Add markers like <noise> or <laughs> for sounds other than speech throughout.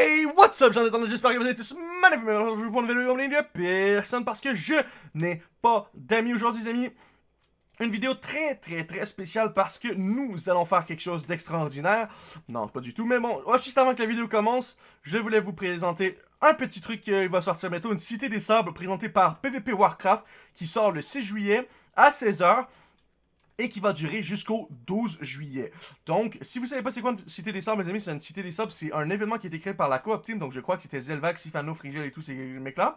Hey, what's up, j'en ai j'espère que vous êtes tous magnifiques, je vous prends une vidéo de personne parce que je n'ai pas d'amis aujourd'hui, les amis. Une vidéo très, très, très spéciale parce que nous allons faire quelque chose d'extraordinaire. Non, pas du tout, mais bon, juste avant que la vidéo commence, je voulais vous présenter un petit truc qui va sortir bientôt, une Cité des Sables présentée par PvP Warcraft qui sort le 6 juillet à 16h et qui va durer jusqu'au 12 juillet. Donc, si vous savez pas c'est quoi une Cité des Sables, mes amis, c'est une Cité des Sables, c'est un événement qui a été créé par la Coop Team, donc je crois que c'était Zelvac, Sifano, Frigel et tous ces mecs-là.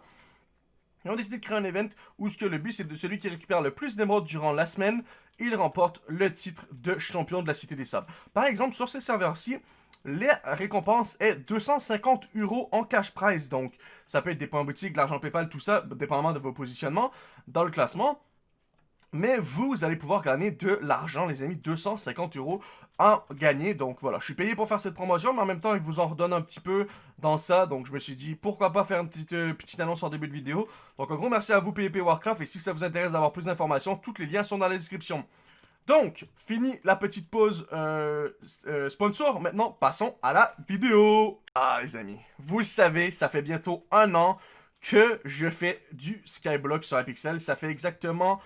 Ils ont décidé de créer un event où ce que le but c'est de celui qui récupère le plus d'émeraudes durant la semaine, il remporte le titre de champion de la Cité des Sables. Par exemple, sur ces serveurs-ci, la récompense est 250 euros en cash prize. Donc, ça peut être des points boutiques, de l'argent PayPal, tout ça, dépendamment de vos positionnements dans le classement. Mais vous allez pouvoir gagner de l'argent, les amis, 250 euros en gagner. Donc voilà, je suis payé pour faire cette promotion, mais en même temps, il vous en redonne un petit peu dans ça. Donc je me suis dit, pourquoi pas faire une petite, euh, annonce en début de vidéo. Donc un gros merci à vous, PvP Warcraft. Et si ça vous intéresse d'avoir plus d'informations, tous les liens sont dans la description. Donc, fini la petite pause euh, euh, sponsor. Maintenant, passons à la vidéo. Ah, les amis, vous le savez, ça fait bientôt un an que je fais du Skyblock sur Pixel. Ça fait exactement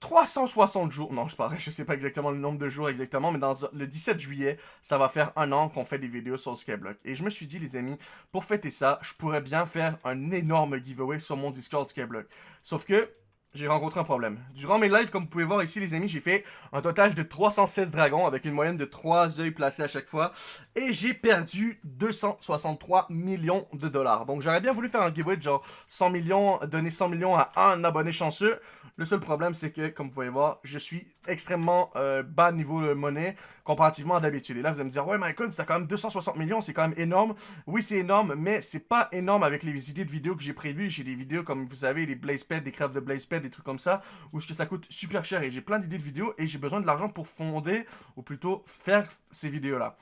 360 jours, non, je ne je sais pas exactement le nombre de jours exactement, mais dans le 17 juillet, ça va faire un an qu'on fait des vidéos sur Skyblock. Et je me suis dit, les amis, pour fêter ça, je pourrais bien faire un énorme giveaway sur mon Discord Skyblock. Sauf que, j'ai rencontré un problème. Durant mes lives, comme vous pouvez voir ici, les amis, j'ai fait un total de 316 dragons avec une moyenne de 3 œils placés à chaque fois. Et j'ai perdu 263 millions de dollars. Donc, j'aurais bien voulu faire un giveaway de genre 100 millions, donner 100 millions à un abonné chanceux. Le seul problème, c'est que, comme vous pouvez voir, je suis extrêmement euh, bas niveau de monnaie comparativement à d'habitude. Et là, vous allez me dire, ouais, Michael, as quand même 260 millions, c'est quand même énorme. Oui, c'est énorme, mais c'est pas énorme avec les idées de vidéos que j'ai prévues. J'ai des vidéos, comme vous savez, les Blazepad, des crèves de Blazepad, trucs comme ça, où que ça coûte super cher. Et j'ai plein d'idées de vidéos et j'ai besoin de l'argent pour fonder, ou plutôt faire ces vidéos-là.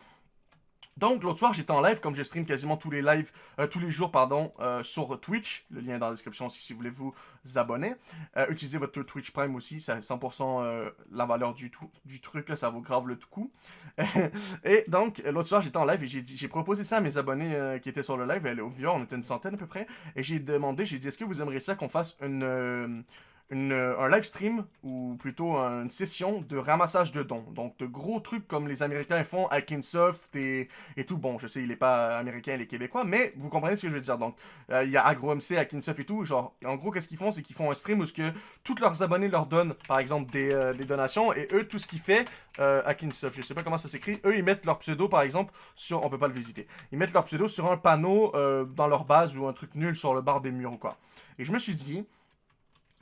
Donc, l'autre soir, j'étais en live, comme je stream quasiment tous les lives, euh, tous les jours, pardon, euh, sur Twitch. Le lien est dans la description aussi si vous voulez vous abonner. Euh, utilisez votre Twitch Prime aussi, c'est 100% la valeur du, du truc, là, ça vaut grave le tout coup. <laughs> et donc, l'autre soir, j'étais en live et j'ai proposé ça à mes abonnés qui étaient sur le live. Elle est au vieux, on était une centaine à peu près. Et j'ai demandé, j'ai dit, est-ce que vous aimeriez ça qu'on fasse une euh, un live stream, ou plutôt une session de ramassage de dons. Donc, de gros trucs comme les Américains font à Kinsoft et, et tout. Bon, je sais, il est pas américain, il est québécois, mais vous comprenez ce que je veux dire. Donc, euh, il y a AgroMC, à Kinsoft et tout. Genre, en gros, qu'est-ce qu'ils font? C'est qu'ils font un stream où ce que tous leurs abonnés leur donnent, par exemple, des, euh, des donations, et eux, tout ce qu'ils font à Kinsoft, je sais pas comment ça s'écrit, eux, ils mettent leur pseudo, par exemple, sur... On peut pas le visiter. Ils mettent leur pseudo sur un panneau dans leur base ou un truc nul sur le bar des murs ou quoi. Et je me suis dit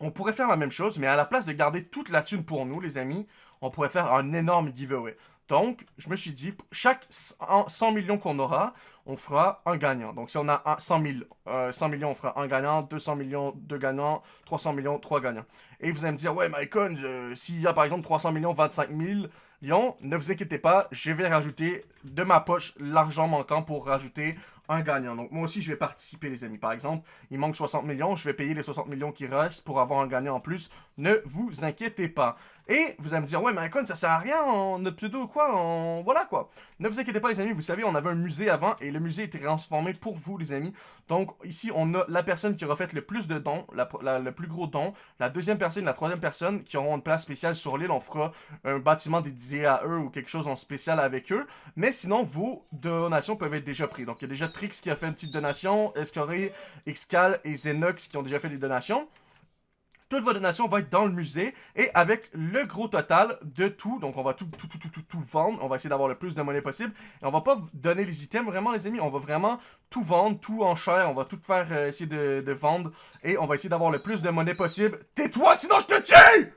on pourrait faire la même chose, mais à la place de garder toute la thune pour nous, les amis, on pourrait faire un énorme giveaway. Donc, je me suis dit, chaque 100 millions qu'on aura, on fera un gagnant. Donc, si on a 100, 000, 100 millions, on fera un gagnant, 200 millions, deux gagnants, 300 millions, trois gagnants. Et vous allez me dire, ouais, Mycon, s'il y a par exemple 300 millions, 25 millions, ne vous inquiétez pas, je vais rajouter de ma poche l'argent manquant pour rajouter un gagnant. Donc moi aussi, je vais participer, les amis. Par exemple, il manque 60 millions, je vais payer les 60 millions qui restent pour avoir un gagnant en plus. Ne vous inquiétez pas. Et vous allez me dire, ouais, mais ça sert à rien, notre pseudo quoi, en... voilà quoi. Ne vous inquiétez pas, les amis, vous savez, on avait un musée avant et le musée était transformé pour vous, les amis. Donc ici, on a la personne qui aura fait le plus de dons, le plus gros don, la deuxième personne, la troisième personne qui auront une place spéciale sur l'île. On fera un bâtiment dédié à eux ou quelque chose en spécial avec eux. Mais sinon, vos donations peuvent être déjà prises. Donc il y a déjà Trix qui a fait une petite donation, Escoré, Xcal et Zenox qui ont déjà fait des donations toutes vos donations vont être dans le musée et avec le gros total de tout, donc on va tout, tout, tout, tout, tout, vendre, on va essayer d'avoir le plus de monnaie possible et on va pas donner les items vraiment les amis, on va vraiment tout vendre, tout en chair, on va tout faire euh, essayer de, vendre et on va essayer d'avoir le plus de monnaie possible. Tais-toi sinon je te tue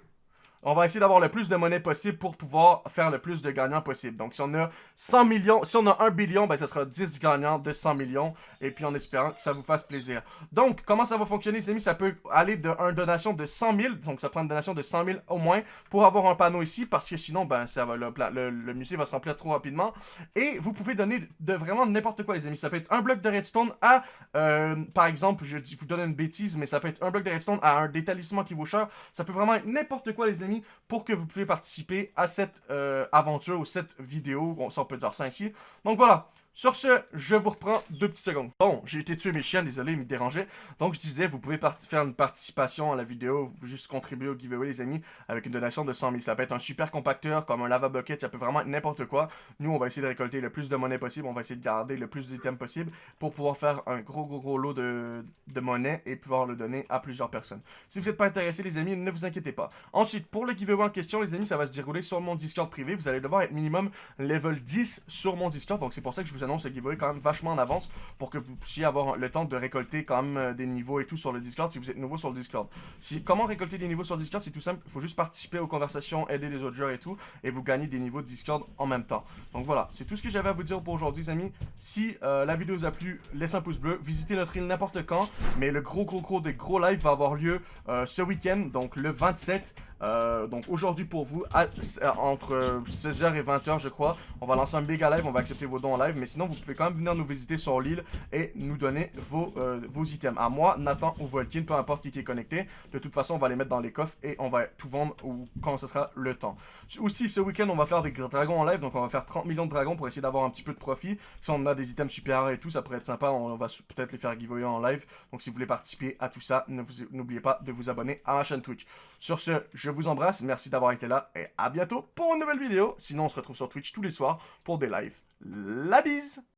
on va essayer d'avoir le plus de monnaie possible pour pouvoir faire le plus de gagnants possible. Donc, si on a 100 millions, si on a 1 billion, ben, ça sera 10 gagnants de 100 millions. Et puis, en espérant que ça vous fasse plaisir. Donc, comment ça va fonctionner, les amis? Ça peut aller de donation de 100 000. Donc, ça prend une donation de 100 000 au moins pour avoir un panneau ici. Parce que sinon, ben, ça va, le, musée va se remplir trop rapidement. Et vous pouvez donner de vraiment n'importe quoi, les amis. Ça peut être un bloc de redstone à, euh, par exemple, je vous donne une bêtise, mais ça peut être un bloc de redstone à un détalissement qui vaut cher. Ça peut vraiment être n'importe quoi, les amis pour que vous puissiez participer à cette euh, aventure ou cette vidéo, on, peut dire ça ici. Donc voilà, Sur ce, je vous reprends deux petites secondes. Bon, j'ai été tuer mes chiens, désolé, ils me dérangeaient. Donc, je disais, vous pouvez faire une participation à la vidéo, juste contribuer au giveaway, les amis, avec une donation de 100 000. Ça peut être un super compacteur, comme un lava bucket, ça peut vraiment être n'importe quoi. Nous, on va essayer de récolter le plus de monnaie possible, on va essayer de garder le plus d'items possible pour pouvoir faire un gros, gros, gros lot de, de monnaie et pouvoir le donner à plusieurs personnes. Si vous n'êtes pas intéressé, les amis, ne vous inquiétez pas. Ensuite, pour le giveaway en question, les amis, ça va se dérouler sur mon Discord privé. Vous allez devoir être minimum level 10 sur mon Discord. Donc, c'est pour ça que je vous annonce le giveaway quand même vachement en avance pour que vous puissiez avoir le temps de récolter quand même euh, des niveaux et tout sur le Discord si vous êtes nouveau sur le Discord. Si, comment récolter des niveaux sur Discord? C'est tout simple, faut juste participer aux conversations, aider les autres joueurs et tout, et vous gagnez des niveaux de Discord en même temps. Donc voilà, c'est tout ce que j'avais à vous dire pour aujourd'hui, amis. Si euh, la vidéo vous a plu, laissez un pouce bleu, visitez notre île n'importe quand, mais le gros gros gros des gros lives va avoir lieu euh, ce week-end, donc le 27 euh, donc aujourd'hui pour vous, entre 16h et 20h je crois, on va lancer un méga live, on va accepter vos dons en live, mais sinon vous pouvez quand même venir nous visiter sur l'île et nous donner vos, euh, vos items. À moi, Nathan ou Volkin, peu importe qui, qui est connecté, de toute façon on va les mettre dans les coffres et on va tout vendre quand ce sera le temps. Aussi ce week-end on va faire des dragons en live, donc on va faire 30 millions de dragons pour essayer d'avoir un petit peu de profit. Si on a des items super et tout, ça pourrait être sympa, on va peut-être les faire giveaway en live. Donc si vous voulez participer à tout ça, n'oubliez pas de vous abonner à ma chaîne Twitch. Sur ce, je vous embrasse, merci d'avoir été là et à bientôt pour une nouvelle vidéo. Sinon, on se retrouve sur Twitch tous les soirs pour des lives. La bise